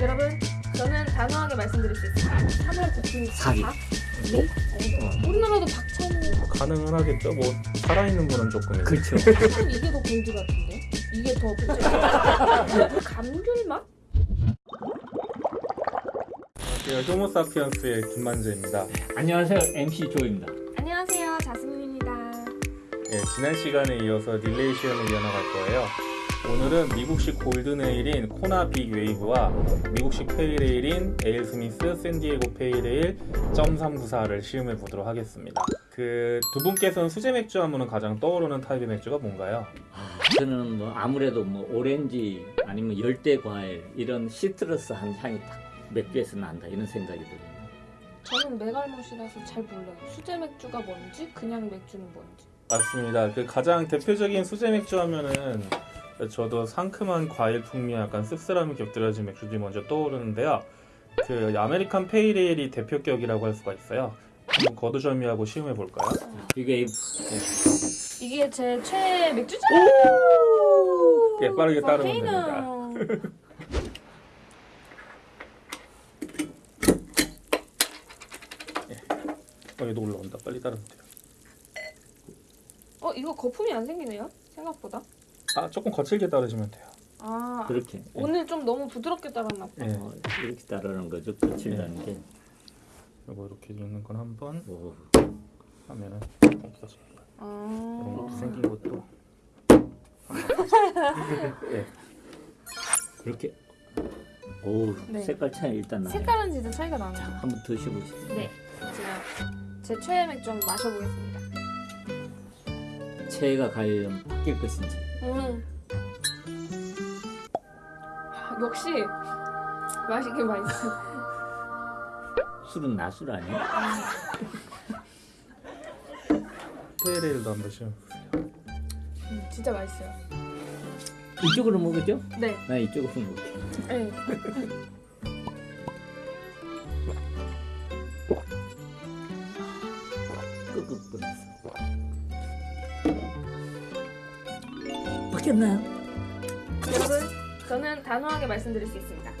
여러분 저는 단호하게 말씀드릴 수 있습니다. 3월 국민 사기. 박? 네? 어, 우리나라도 박찬호 가능은 하겠죠. 뭐 살아있는 분은 조금 그렇죠. 참 이게 더 골드 같은데? 이게 더 문제 감귤 맛? 네, 호모사피언스의 김만재입니다. 안녕하세요. MC 조입니다. 안녕하세요 자스민입니다. 예, 지난 시간에 이어서 릴레이 시연을 이어나갈 거예요. 오늘은 미국식 golden ale인 Kona Big Wave와 미국식 pale ale인 AleSmith 샌디에고 pale ale .394를 시음해 보도록 하겠습니다. 그 두 분께서는 수제 맥주 하면 가장 떠오르는 타입의 맥주가 뭔가요? 아, 저는 뭐 아무래도 뭐 오렌지 아니면 열대 과일 이런 citrus한 향이 딱 맥주에서 난다 이런 생각이 들어요. 저는 맥알못이라서 잘 몰라요. 수제 맥주가 뭔지 그냥 맥주는 뭔지. 맞습니다. 그 가장 대표적인 수제 맥주 하면은 저도 상큼한 과일 풍미 약간 씁쓸함이 곁들여진 맥주들이 먼저 떠오르는데요. 그 American pale ale이 대표격이라고 할 수가 있어요. 한번 거두절미하고 시음해 볼까요? 이게 이게 제 최애 맥주잖아요. 예, 빠르게 따르면 volcano. 어, 얘도 올라온다. 빨리 따르면 돼요. 어 이거 거품이 안 생기네요. 생각보다. 아, 조금 거칠게 따르시면 돼요. 아 그렇게 오늘 좀 너무 부드럽게 따랐나 봐. 예, 어, 이렇게 따르는 거죠. 거칠다는 게. 이거 이렇게 있는 건 한번 오, 하면은 없어집니다. 이런 아 것도 생긴 것도 예, 그렇게. 오, 네. 색깔 차이 일단 나네. 색깔은 진짜 차이가 나네요. 한번 드셔보시죠. 네, 제가 제 최애 맥주 한번 마셔보겠습니다. 체가 과연 바뀔 것인지. 음. 역시 맛있긴 맛있어. 술은 나술 아니야? 한번 시음해 보세요. 음, 진짜 맛있어요. 이쪽으로 먹었죠? 네, 나 이쪽으로 먹을게. 네. 끄끄끄. 바뀌었나요? 여러분, 저는 단호하게 말씀드릴 수 있습니다.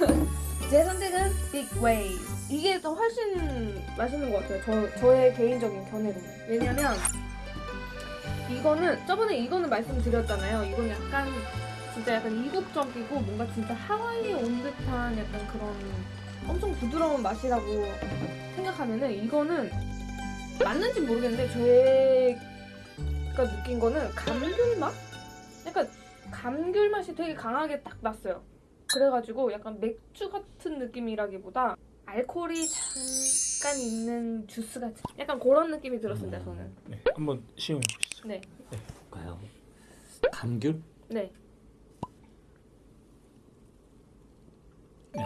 제 선택은 Big Wave. 이게 더 훨씬 맛있는 것 같아요. 저, 저의 개인적인 견해로는. 왜냐면 이거는 저번에 이거는 말씀드렸잖아요. 이건 약간 진짜 약간 이국적이고 뭔가 진짜 하와이에 온 듯한 약간 그런 엄청 부드러운 맛이라고 생각하면은 이거는 맞는지 모르겠는데 제가 느낀 거는 감귤 맛? 약간 감귤 맛이 되게 강하게 딱 났어요. 그래가지고 약간 맥주 같은 느낌이라기보다 알코올이 잠깐 있는 주스 같은 약간 그런 느낌이 들었습니다. 저는. 네, 한번 시음해 보시죠. 네, 볼까요? 감귤? 네. 음,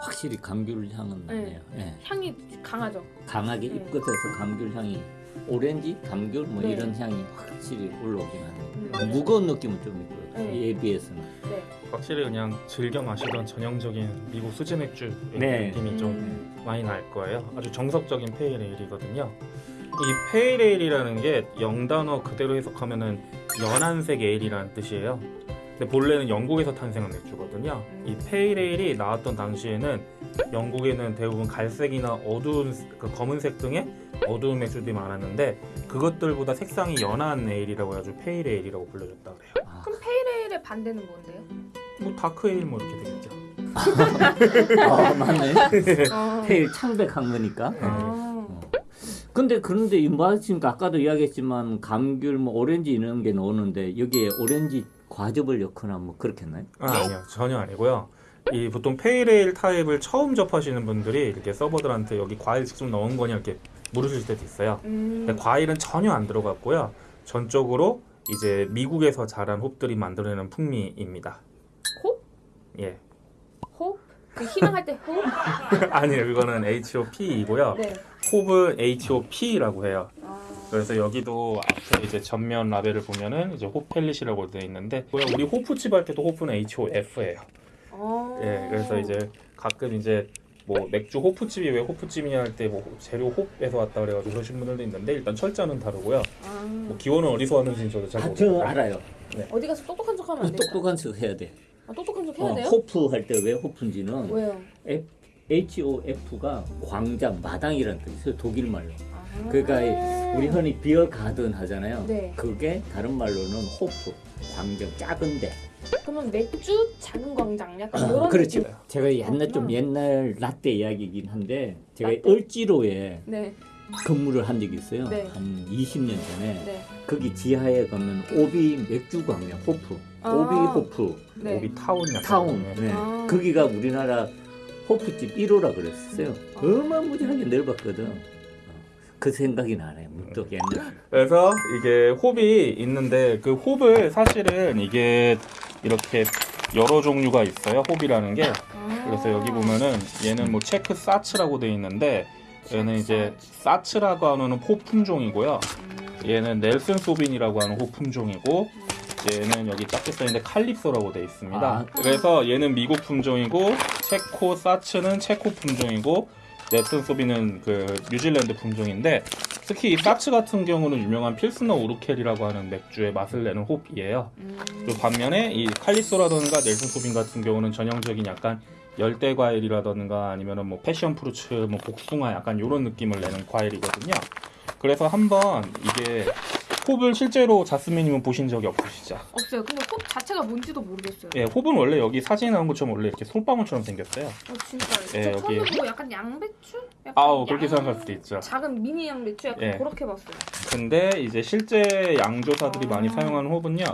확실히 감귤 향은 나네요. 예. 향이 강하죠. 강하게 네. 입끝에서 감귤 향이 오렌지, 감귤 뭐 네. 이런 향이 확실히 올라오긴 하네요. 음. 무거운 느낌은 좀 있고요. 네. 얘에 비해서는. 네. 확실히 그냥 즐겨 마시던 전형적인 미국 수제 맥주의 네. 느낌이 좀 음. 많이 날 거예요. 아주 정석적인 페이레일이거든요. 이 pale ale이라는 게 영단어 그대로 해석하면은 연한색 ale이라는 뜻이에요. 근데 본래는 영국에서 탄생한 맥주거든요. 이 pale ale이 나왔던 당시에는 영국에는 대부분 갈색이나 어두운 그 검은색 등의 어두운 맥주들이 많았는데 그것들보다 색상이 연한 ale이라고 해가지고 pale ale이라고 불려졌다 그래요. 아, pale의 반대는 뭔데요? 뭐 dark ale 뭐 이렇게 되겠죠. 아, 맞네. 아. pale 창백한 거니까. 아. 근데 그런데 이 마침 아까도 이야기했지만 감귤, 뭐 오렌지 이런 게 나오는데 여기에 오렌지 과즙을 넣거나 뭐 그렇겠나요? 아, 아니요 전혀 아니고요. 이 보통 pale ale 타입을 처음 접하시는 분들이 이렇게 서버들한테 여기 과일 직접 넣은 거냐 이렇게 물으실 때도 있어요. 음. 근데 과일은 전혀 안 들어갔고요. 전적으로 이제 미국에서 자란 홉들이 만들어내는 풍미입니다. 홉? 예. 호? 그 희망할 때 호? 아니요, 그거는 HOP이고요. 네. 홉은 HOP라고 해요. 아. 그래서 여기도 앞에 이제 전면 라벨을 보면은 이제 호펠릿이라고 되어 있는데 우리 호프집 할 때도 호프는 HOF예요. 아. 예, 그래서 이제 가끔 이제 뭐 맥주 호프집이 왜 호프집이냐 할 때 뭐 재료 홉에서 왔다 그래가지고 그러신 분들도 있는데 일단 철자는 다르고요. 아. 뭐 기원은 어디서 왔는지는 저도 잘 아, 저 모르겠어요. 알아요. 어디 가서 똑똑한 척하면 안 돼요. 똑똑한 척 해야 돼. 아, 똑똑한 척 해야 어, 돼요? 호프 할 때 왜 호프인지는 왜요? HOF가 광장, 마당이라는 뜻이에요. 독일 말로. 아. 그러니까 우리 흔히 비어 가든 하잖아요. 네. 그게 다른 말로는 호프, 광장, 작은데. 그러면 맥주 작은 광장 약간 이런 그렇죠. 느낌. 제가 옛날 좀. 옛날 라떼 이야기이긴 한데 제가 라떼? 을지로에 네, 근무를 한 적이 있어요. 네. 한 20년 전에. 네. 거기 지하에 가면 OB 맥주 광장 호프, 아. OB 호프 네. OB 타운 타운. 네. 네. 아. 거기가 우리나라 호프집 1호라 그랬어요. 아. 어마무지하게 넓었거든. 어, 그 생각이 나네. 문득 옛날. 그래서 이게 홉이 있는데 그 홉을 사실은 이게 이렇게 여러 종류가 있어요. 홉이라는 게. 아. 그래서 여기 보면은 얘는 뭐 체크 사츠라고 돼 있는데 얘는 이제 사츠라고 하는 호 품종이고요. 음. 얘는 넬슨 소빈이라고 하는 호 품종이고 얘는 여기 작게 써 있는데 칼립소라고 돼 있습니다. 아. 그래서 얘는 미국 품종이고 체코 사츠는 체코 품종이고 넬슨 소빈은 그 뉴질랜드 품종인데 특히 이 사츠 같은 경우는 유명한 필스너 우르켈이라고 하는 맥주의 맛을 내는 홉이에요. 음. 그 반면에 이 칼리소라든가 넬슨 소빈 같은 경우는 전형적인 약간 열대 과일이라든가 아니면은 뭐 패션 프루츠, 뭐 복숭아 약간 이런 느낌을 내는 과일이거든요. 그래서 한번 이게 홉을 실제로 자스민님은 보신 적이 없으시죠? 없어요. 근데 홉 자체가 뭔지도 모르겠어요. 예, 홉은 원래 여기 사진에 나온 것처럼 원래 이렇게 솔방울처럼 생겼어요. 어, 진짜요? 예, 저 여기- 처음에 보고 약간 양배추? 약간 아우 그렇게 양- 생각할 수도 있죠. 작은 미니 양배추 약간 예. 그렇게 봤어요. 근데 이제 실제 양조사들이 아. 많이 사용하는 홉은요,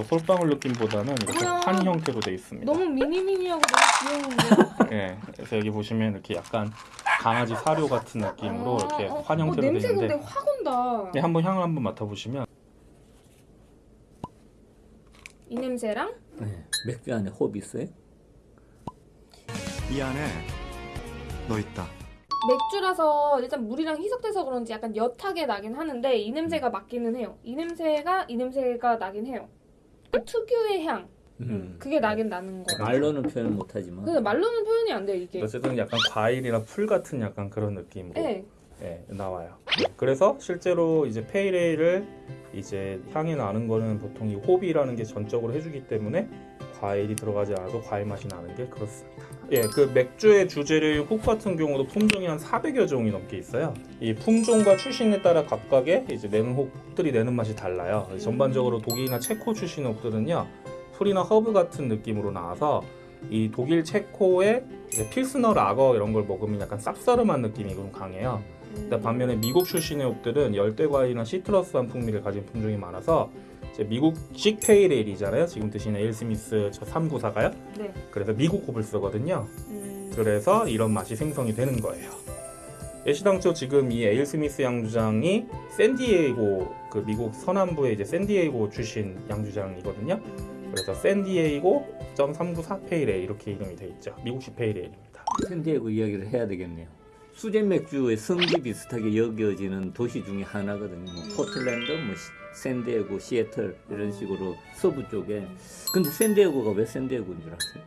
저 솔방울 느낌보다는 이렇게 뭐야. 판 형태로 돼 있습니다. 너무 미니미니하고 너무 귀여운데. 예, 그래서 여기 보시면 이렇게 약간 강아지 사료 같은 느낌으로 아, 이렇게 어, 환 어, 형태로 돼 냄새 있는데 근데 확 온다. 예, 한번 향을 한번 맡아보시면 이 냄새랑 네. 맥주 안에 호흡 있어요? 이 안에 너 있다. 맥주라서 일단 물이랑 희석돼서 그런지 약간 옅하게 나긴 하는데 이 냄새가 맞기는 해요. 이 냄새가 이 냄새가 나긴 해요. 그 특유의 향. 음. 그게 나긴 나는 거. 말로는 표현 못하지만. 근데 말로는 표현이 안 돼요 이게. 어쨌든 약간 과일이나 풀 같은 약간 그런 느낌으로 네. 예, 나와요. 네, 그래서 실제로 이제 pale ale을 이제 향이 나는 거는 보통 이 홉이라는 게 전적으로 해주기 때문에 과일이 들어가지 않아도 과일 맛이 나는 게 그렇습니다. 예, 그 맥주의 주재료인 홉 같은 경우도 품종이 한 400여 종이 넘게 있어요. 이 품종과 출신에 따라 각각의 이제 내는 홉들이 내는 맛이 달라요. 전반적으로 독일이나 체코 출신 홉들은요, 풀이나 허브 같은 느낌으로 나와서 이 독일 체코의 pilsner lager 이런 걸 먹으면 약간 쌉싸름한 느낌이 좀 강해요. 근데 반면에 미국 출신의 홉들은 열대 과일이나 citrus한 풍미를 가진 품종이 많아서 이제 미국식 pale ale이잖아요. 지금 드시는 AleSmith 저 394가요. 네. 그래서 미국 홉을 쓰거든요. 음. 그래서 이런 맛이 생성이 되는 거예요. 애시당초 지금 이 AleSmith 양조장이 샌디에이고 그 미국 서남부의 이제 샌디에이고 출신 양조장이거든요. 음. 그래서 샌디에이고 394 pale ale 이렇게 이름이 돼 있죠. 미국식 pale ale입니다. 샌디에고 이야기를 해야 되겠네요. 수제 맥주의 성지 비슷하게 여겨지는 도시 중에 하나거든요. 뭐 포틀랜드, 뭐 시- 샌디에고, 시애틀 이런 식으로 서부 쪽에. 근데 샌디에고가 왜 샌디에고인 줄 아세요?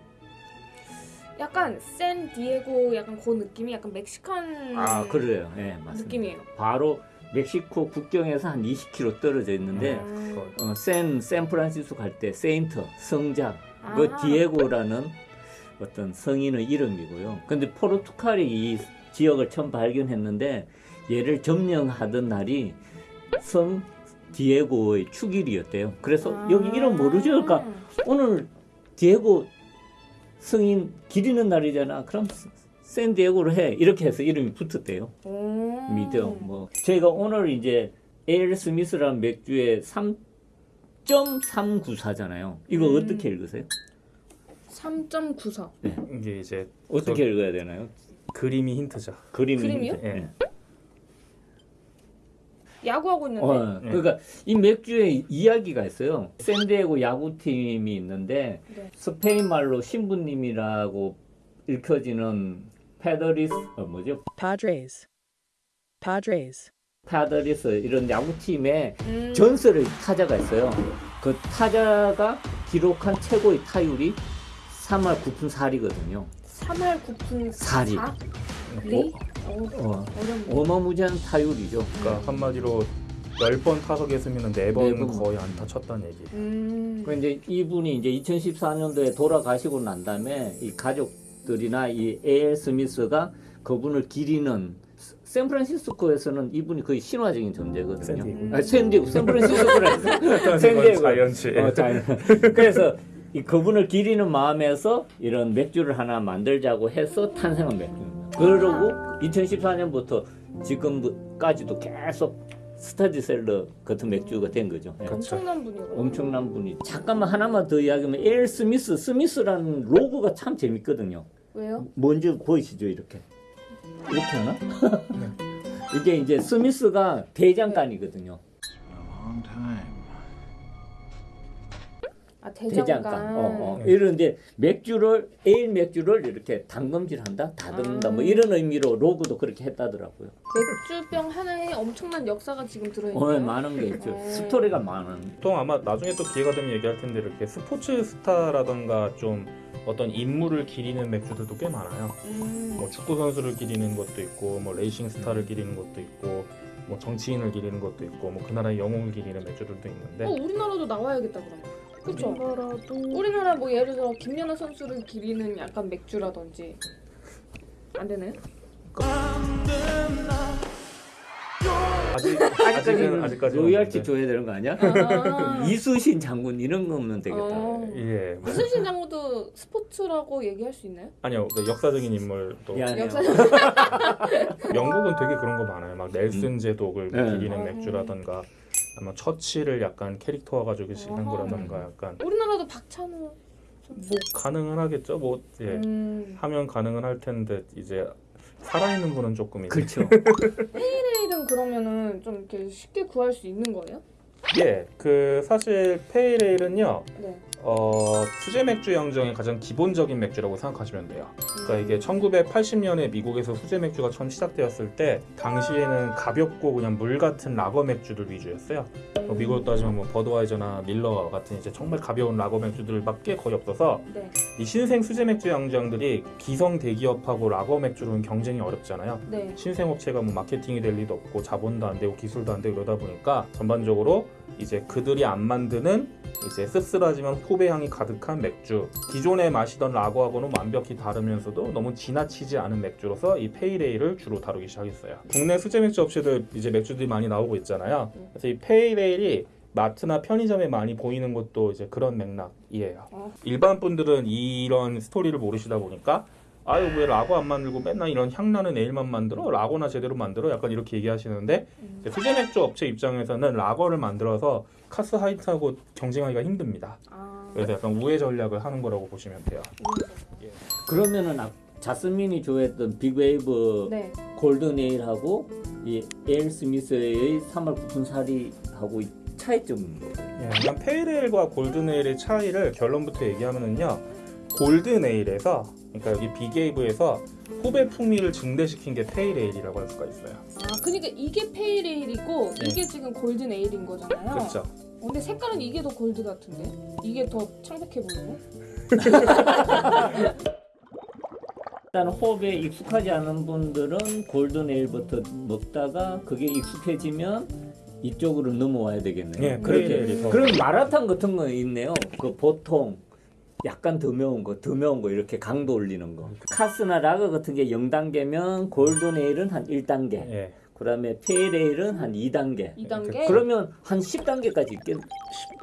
약간 샌디에고 약간 그 느낌이 약간 멕시칸 아 그래요. 예, 맞습니다. 느낌이에요. 바로 멕시코 국경에서 한 20km 떨어져 있는데 아. 어, 샌 샌프란시스코 갈 때 Saint 성자 아. 그 디에고라는 어떤 성인의 이름이고요. 근데 포르투갈이 이 지역을 처음 발견했는데 얘를 점령하던 날이 성 디에고의 축일이었대요. 그래서 아. 여기 이름 모르죠? 그러니까 오늘 디에고 성인 기리는 날이잖아. 그럼 샌디에고로 해. 이렇게 해서 이름이 붙었대요. 오. 믿어. 뭐 저희가 오늘 이제 에일 스미스라는 맥주의 3.394잖아요. 이거 음. 어떻게 읽으세요? 3.94. 이게 이제 어떻게 읽어야 되나요? 그림이 힌트죠. 그림이 그림이요? 있는데. 예. 야구하고 있는데. 어, 네. 그러니까 이 맥주에 이야기가 있어요. 샌디에고 야구팀이 있는데 네. 스페인 말로 신부님이라고 읽혀지는 Padres 어, 뭐죠? Padres. Padres. Padres 이런 야구팀에 음. 전설의 타자가 있어요. 그 타자가 기록한 최고의 타율이 3할 9푼 4리거든요. 3할 9푼 사리. 4? 리? 어, 어, 어렵네. 어마무지한 타율이죠. 그러니까 한마디로 10번 타석했으면 4번 네 번. 거의 안타 쳤다는 얘기. 음. 그 이제 이분이 이제 2014년도에 돌아가시고 난 다음에 이 가족들이나 이 AleSmith가 그분을 기리는 스- 샌프란시스코에서는 이분이 거의 신화적인 존재거든요. 샌디에고. 아, 샌디에고, 샌프란시스코라. 샌디에고. 자이언츠. 어, 자이언. 그래서 이 그분을 기리는 마음에서 이런 맥주를 하나 만들자고 해서 탄생한 맥주입니다. 그러고 2014년부터 지금까지도 계속 스타디셀러 같은 맥주가 된 거죠. 예. 엄청난 분이거든요. 엄청난 분이 잠깐만 하나만 더 이야기하면 엘 스미스 스미스라는 로고가 참 재밌거든요. 왜요? 뭔지 보이시죠 이렇게 이렇게 하나? 이게 이제 스미스가 대장간이거든요. 아 대장간. 어, 어. 이런 이제 맥주를 에일 맥주를 이렇게 담금질한다, 다듬는다, 뭐 아. 이런 의미로 로고도 그렇게 했다더라고요. 맥주병 하나에 엄청난 역사가 지금 들어있네요. 어, 많은 게 있죠. 네. 스토리가 많은. 보통 아마 나중에 또 기회가 되면 얘기할 텐데 이렇게 스포츠 스타라던가 좀 어떤 인물을 기리는 맥주들도 꽤 많아요. 음. 뭐 축구 선수를 기리는 것도 있고, 뭐 레이싱 스타를 기리는 것도 있고, 뭐 정치인을 기리는 것도 있고, 뭐 그 나라의 영웅을 기리는 맥주들도 있는데 어 우리나라도 나와야겠다 그러면. 그렇죠. 우리나라도 우리나라 뭐 예를 들어 김연아 선수를 기리는 약간 맥주라든지 안 되나요? 아직 아직까지는 아직까지 로열티 줘야 되는 거 아니야? 아. 이수신 장군 이런 거면 되겠다. 어. 예 이순신 장군도 스포츠라고 얘기할 수 있나요? 아니요 그 역사적인 인물도. 역사 영국은 되게 그런 거 많아요. 막 넬슨 제독을 네. 기리는 음. 맥주라던가 아마 처치를 약간 캐릭터화 가지고 한. 거라던가 약간 우리나라도 박찬호 뭐. 가능은 하겠죠. 뭐 예. 음. 하면 가능은 할 텐데 이제 살아있는 분은 조금 이제 그렇죠. 페일은 그러면은 좀 이렇게 쉽게 구할 수 있는 거예요? 예, 그 사실 페이레일은요, 네. 어, 수제 맥주 양정의 가장 기본적인 맥주라고 생각하시면 돼요. 그러니까 이게 1980년에 미국에서 수제 맥주가 처음 시작되었을 때 당시에는 가볍고 그냥 물 같은 라거 맥주들 위주였어요. 뭐 미국으로 따지면 뭐 버드와이저나 밀러 같은 이제 정말 가벼운 라거 맥주들밖에 거의 없어서 네. 이 신생 수제 맥주 양조장들이 기성 대기업하고 라거 맥주로는 경쟁이 어렵잖아요. 네. 신생 업체가 뭐 마케팅이 될 리도 없고 자본도 안 되고 기술도 안 되고 이러다 보니까 전반적으로 이제 그들이 안 만드는 이제 씁쓸하지만 홉의 향이 가득한 맥주. 기존에 마시던 라거하고는 완벽히 다르면서도 너무 지나치지 않은 맥주로서 이 pale ale을 주로 다루기 시작했어요. 국내 수제 맥주 업체들 이제 맥주들이 많이 나오고 있잖아요. 그래서 이 pale ale이 마트나 편의점에 많이 보이는 것도 이제 그런 맥락이에요. 어. 일반 분들은 이런 스토리를 모르시다 보니까 아유 왜 라거 안 만들고 맨날 이런 향나는 에일만 만들어 라거나 제대로 만들어 약간 이렇게 얘기하시는데 음. 수제 맥주 업체 입장에서는 라거를 만들어서 카스 하이트하고 경쟁하기가 힘듭니다. 아. 그래서 약간 우회 전략을 하는 거라고 보시면 돼요. 그러면은 아- 자스민이 좋아했던 Big Wave 네. golden ale하고 이 AleSmith의 3할 9푼 4리하고 이 차이점은 뭐예요? 예, 그냥 pale ale과 golden ale의 차이를 결론부터 얘기하면은요. golden ale에서 그러니까 여기 Big Wave에서 홉의 풍미를 증대시킨 게 pale ale이라고 할 수가 있어요. 아, 그러니까 이게 pale ale이고 네. 이게 지금 golden ale인 거잖아요. 그렇죠. 어, 근데 색깔은 이게 더 골드 같은데? 이게 더 창백해 보이네. 일단 호흡에 익숙하지 않은 분들은 골든 에일부터 먹다가 그게 익숙해지면 이쪽으로 넘어와야 되겠네요. 예, 그렇게 페이레일이 더- 그런 마라탕 같은 거 있네요. 그 보통 약간 더 매운 거, 더 매운 거 이렇게 강도 올리는 거. 카스나 라거 같은 게 0단계면 골든 에일은 한 1단계. 예. 그다음에 페일 에일은 한 2단계. 2단계. 그러면 한 10단계까지 있겠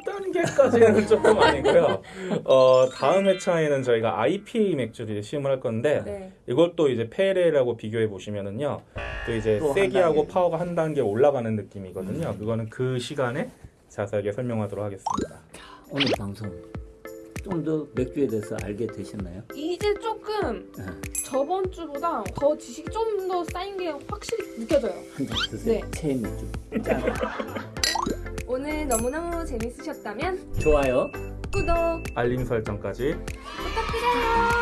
10단계까지는 조금 아니고요. 어, 다음 회차에는 저희가 IPA 맥주를 시음을 할 건데 네. 이것도 이제 pale ale하고 비교해 보시면은요. 또 이제 또한 세기하고. 파워가 한 단계 올라가는 느낌이거든요. 그거는 그 시간에 자세하게 설명하도록 하겠습니다. 오늘 방송 좀 더 맥주에 대해서 알게 되셨나요? 이제 조금 네. 저번 주보다 더 지식이 좀 더 쌓인 게 확실히 느껴져요. 한 잔 드세요. 네. 체인 맥주. 짠. 오늘 너무너무 재밌으셨다면 좋아요. 구독 알림 설정까지 부탁드려요.